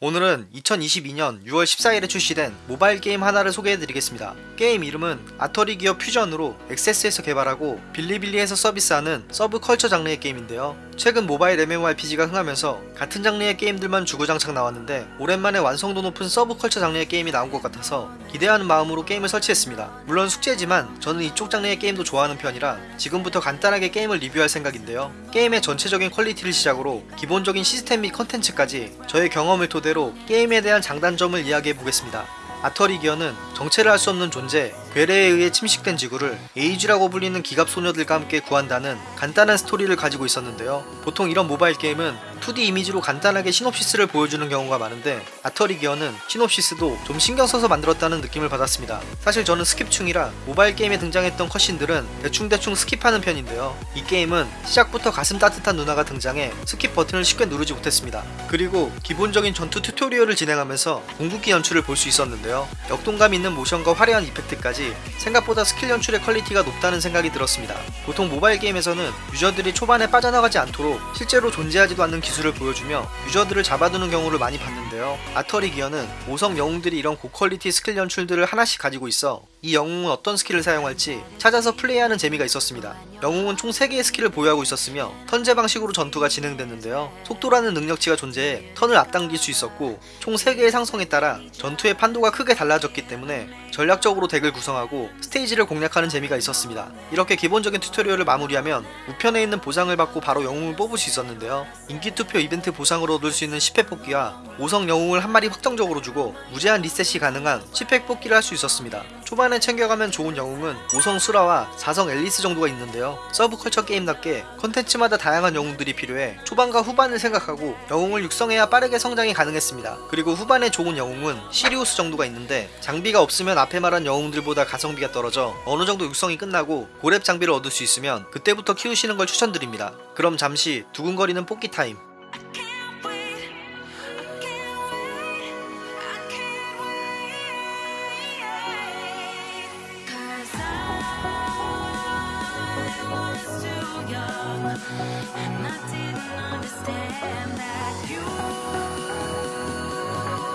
오늘은 2022년 6월 14일에 출시된 모바일 게임 하나를 소개해드리겠습니다. 게임 이름은 아터리 기어 퓨전으로 엑세스에서 개발하고 빌리빌리에서 서비스하는 서브컬처 장르의 게임인데요. 최근 모바일 MMORPG가 흥하면서 같은 장르의 게임들만 주구장창 나왔는데 오랜만에 완성도 높은 서브컬처 장르의 게임이 나온 것 같아서 기대하는 마음으로 게임을 설치했습니다. 물론 숙제지만 저는 이쪽 장르의 게임도 좋아하는 편이라 지금부터 간단하게 게임을 리뷰할 생각인데요. 게임의 전체적인 quality를 시작으로 기본적인 시스템 및 컨텐츠까지 저의 경험을 토대로 게임에 대한 장단점을 이야기해 보겠습니다. 아터리 기어는 정체를 알 수 없는 존재, 괴뢰에 의해 침식된 지구를 에이지라고 불리는 기갑 소녀들과 함께 구한다는 간단한 스토리를 가지고 있었는데요. 보통 이런 모바일 게임은 2D 이미지로 간단하게 시놉시스를 보여주는 경우가 많은데 아터리 기어는 시놉시스도 좀 신경 써서 만들었다는 느낌을 받았습니다. 사실 저는 skip충이라 모바일 게임에 등장했던 cutscene들은 대충대충 skip하는 편인데요. 이 게임은 시작부터 가슴 따뜻한 누나가 등장해 skip 버튼을 쉽게 누르지 못했습니다. 그리고 기본적인 전투 튜토리얼을 진행하면서 궁극기 연출을 볼 수 있었는데요. 역동감 있는 모션과 화려한 effect까지 생각보다 스킬 연출의 quality가 높다는 생각이 들었습니다. 보통 모바일 게임에서는 유저들이 초반에 빠져나가지 않도록 실제로 존재하지도 않는 기술 을 보여주며 유저들을 잡아두는 경우를 많이 봤는데요. 아터리 기어는 5성 영웅들이 이런 고퀄리티 스킬 연출들을 하나씩 가지고 있어 이 영웅은 어떤 skill을 사용할지 찾아서 플레이하는 재미가 있었습니다. 영웅은 총 3개의 skill을 보유하고 있었으며 턴제 방식으로 전투가 진행됐는데요. 속도라는 능력치가 존재해 턴을 앞당길 수 있었고 총 3개의 상성에 따라 전투의 판도가 크게 달라졌기 때문에 전략적으로 deck을 구성하고 스테이지를 공략하는 재미가 있었습니다. 이렇게 기본적인 튜토리얼을 마무리하면 우편에 있는 보상을 받고 바로 영웅을 뽑을 수 있었는데요. 인기투표 이벤트 보상으로 얻을 수 있는 10회 뽑기와 5성 영웅을 한 마리 확정적으로 주고 무제한 리셋이 가능한 10회 뽑기를 할 수 있었습니다. 초반에 챙겨가면 좋은 영웅은 5성 수라와 4성 앨리스 정도가 있는데요. 서브컬처 게임답게 컨텐츠마다 다양한 영웅들이 필요해 초반과 후반을 생각하고 영웅을 육성해야 빠르게 성장이 가능했습니다. 그리고 후반에 좋은 영웅은 시리우스 정도가 있는데 장비가 없으면 앞에 말한 영웅들보다 가성비가 떨어져 어느 정도 육성이 끝나고 고렙 장비를 얻을 수 있으면 그때부터 키우시는 걸 추천드립니다. 그럼 잠시 두근거리는 뽑기 타임.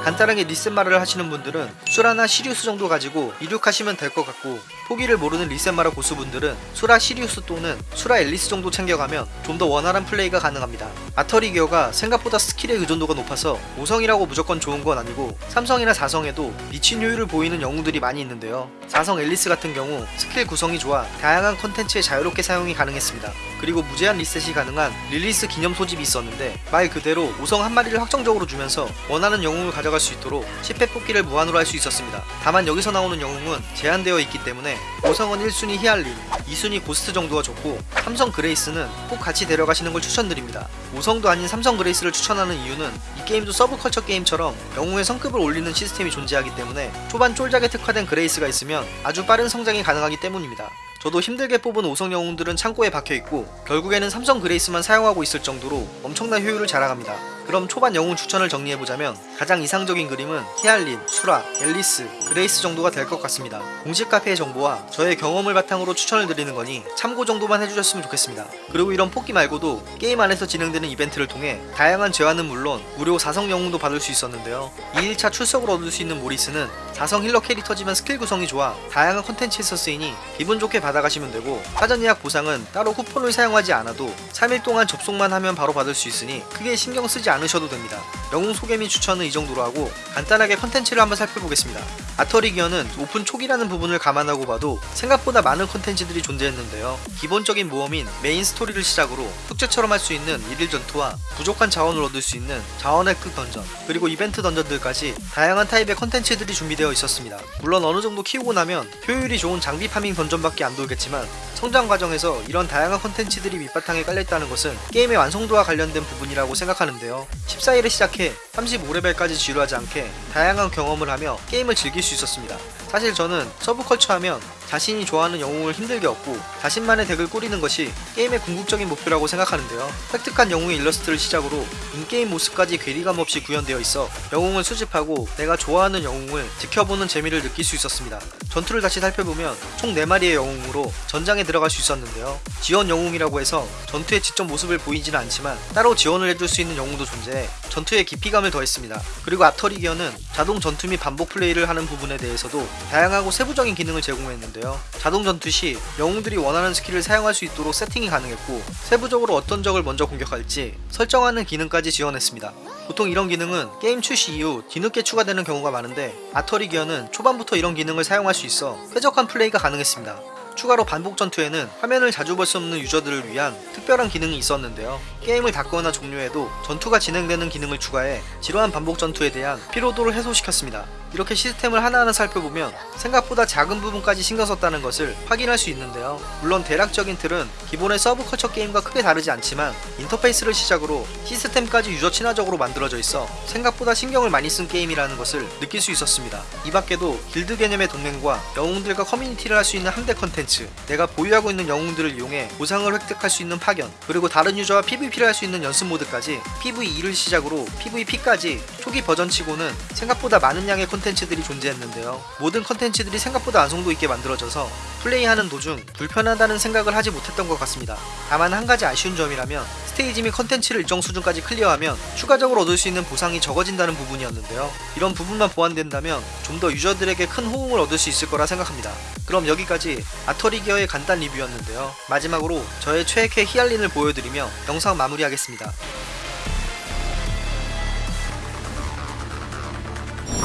간단하게 리세마를 하시는 분들은 수라나 시리우스 정도 가지고 이륙하시면 될 것 같고 포기를 모르는 리세마라 고수분들은 수라 시리우스 또는 수라 앨리스 정도 챙겨가면 좀 더 원활한 플레이가 가능합니다. 아터리 기어가 생각보다 skill의 의존도가 높아서 5성이라고 무조건 좋은 건 아니고 3성이나 4성에도 미친 효율을 보이는 영웅들이 많이 있는데요. 4성 앨리스 같은 경우 스킬 구성이 좋아 다양한 컨텐츠에 자유롭게 사용이 가능했습니다. 그리고 무제한 리셋이 가능한 release 기념 소집이 있었는데 말 그대로 5성 한 마리를 확정적으로 주면서 원하는 영웅을 가져 갈 수 있도록 10회 뽑기를 무한으로 할 수 있었습니다. 다만 여기서 나오는 영웅은 제한되어 있기 때문에 5성은 1순위 히알린, 2순위 고스트 정도가 좋고 3성 그레이스는 꼭 같이 데려가시는 걸 추천드립니다. 5성도 아닌 3성 그레이스를 추천하는 이유는 이 게임도 서브컬처 게임처럼 영웅의 성급을 올리는 시스템이 존재하기 때문에 초반 쫄작에 특화된 그레이스가 있으면 아주 빠른 성장이 가능하기 때문입니다. 저도 힘들게 뽑은 5성 영웅들은 창고에 박혀있고 결국에는 삼성 그레이스만 사용하고 있을 정도로 엄청난 효율을 자랑합니다. 그럼 초반 영웅 추천을 정리해보자면 가장 이상적인 그림은 히알린, 수라, 앨리스, 그레이스 정도가 될 것 같습니다. 공식 카페의 정보와 저의 경험을 바탕으로 추천을 드리는 거니 참고 정도만 해주셨으면 좋겠습니다. 그리고 이런 뽑기 말고도 게임 안에서 진행되는 이벤트를 통해 다양한 재화는 물론 무료 4성 영웅도 받을 수 있었는데요. 2일차 출석을 얻을 수 있는 모리스는 4성 healer 캐릭터지만 스킬 구성이 좋아 다양한 컨텐츠에서 쓰이니 기분 좋게 받아가시면 되고 사전 예약 보상은 따로 쿠폰을 사용하지 않아도 3일 동안 접속만 하면 바로 받을 수 있으니 크게 신경 쓰지 않으셔도 됩니다. 영웅 소개 및 추천은 이 정도로 하고 간단하게 컨텐츠를 한번 살펴보겠습니다. 아터리 기어는 오픈 초기라는 부분을 감안하고 봐도 생각보다 많은 컨텐츠들이 존재했는데요. 기본적인 모험인 메인 스토리를 시작으로 숙제처럼 할 수 있는 일일 전투와 부족한 자원을 얻을 수 있는 자원의 급 던전 그리고 이벤트 dungeon들까지 다양한 타입의 컨텐츠들이 준비되어 있었습니다. 물론 어느 정도 키우고 나면 효율이 좋은 장비 farming dungeon밖에 안 돌겠지만 성장 과정에서 이런 다양한 컨텐츠들이 밑바탕에 깔려있다는 것은 게임의 완성도와 관련된 부분이라고 생각하는데요. 14일에 시작해 35레벨까지 지루하지 않게 다양한 경험을 하며 게임을 즐길 수 있었습니다. 사실 저는 서브컬처 하면 자신이 좋아하는 영웅을 힘들게 얻고 자신만의 deck을 꾸리는 것이 게임의 궁극적인 목표라고 생각하는데요. 획득한 영웅의 일러스트를 시작으로 in-game 모습까지 괴리감 없이 구현되어 있어 영웅을 수집하고 내가 좋아하는 영웅을 지켜보는 재미를 느낄 수 있었습니다. 전투를 다시 살펴보면 총 4마리의 영웅으로 전장에 들어갈 수 있었는데요. 지원 영웅이라고 해서 전투에 직접 모습을 보이지는 않지만 따로 지원을 해줄 수 있는 영웅도 존재해 전투에 깊이감을 더했습니다. 그리고 아터리 기어는 자동 전투 및 반복 플레이를 하는 부분에 대해서도 다양하고 세부적인 기능을 제공했는데요. 자동 전투 시 영웅들이 원하는 skill을 사용할 수 있도록 세팅이 가능했고 세부적으로 어떤 적을 먼저 공격할지 설정하는 기능까지 지원했습니다. 보통 이런 기능은 게임 출시 이후 뒤늦게 추가되는 경우가 많은데 아터리 기어는 초반부터 이런 기능을 사용할 수 있어 쾌적한 플레이가 가능했습니다. 추가로 반복 전투에는 화면을 자주 볼 수 없는 user들을 위한 특별한 기능이 있었는데요. 게임을 닫거나 종료해도 전투가 진행되는 기능을 추가해 지루한 반복 전투에 대한 피로도를 해소시켰습니다. 이렇게 시스템을 하나하나 살펴보면 생각보다 작은 부분까지 신경 썼다는 것을 확인할 수 있는데요. 물론 대략적인 틀은 기본의 서브컬처 게임과 크게 다르지 않지만 인터페이스를 시작으로 시스템까지 user 친화적으로 만들어져 있어 생각보다 신경을 많이 쓴 게임이라는 것을 느낄 수 있었습니다. 이 밖에도 길드 개념의 동맹과 영웅들과 커뮤니티를 할 수 있는 함대 컨텐츠, 내가 보유하고 있는 영웅들을 이용해 보상을 획득할 수 있는 파견, 그리고 다른 user와 PVP를 할 수 있는 연습 모드까지 PVE를 시작으로 PVP까지 초기 버전치고는 생각보다 많은 양의 콘텐츠 들이 존재했는데요. 모든 콘텐츠들이 생각보다 완성도 있게 만들어져서 플레이하는 도중 불편하다는 생각을 하지 못했던 것 같습니다. 다만 한 가지 아쉬운 점이라면 스테이지 및 컨텐츠를 일정 수준까지 clear하면 추가적으로 얻을 수 있는 보상이 적어진다는 부분이었는데요. 이런 부분만 보완된다면 좀 더 user들에게 큰 호응을 얻을 수 있을 거라 생각합니다. 그럼 여기까지 아터리 기어의 간단 리뷰였는데요. 마지막으로 저의 최애캐 히알린을 보여드리며 영상 마무리하겠습니다.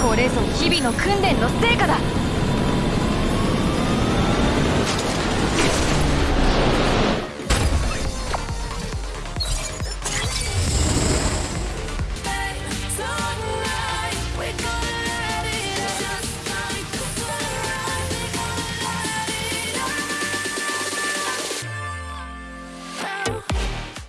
これぞ日々の訓練の成果だ。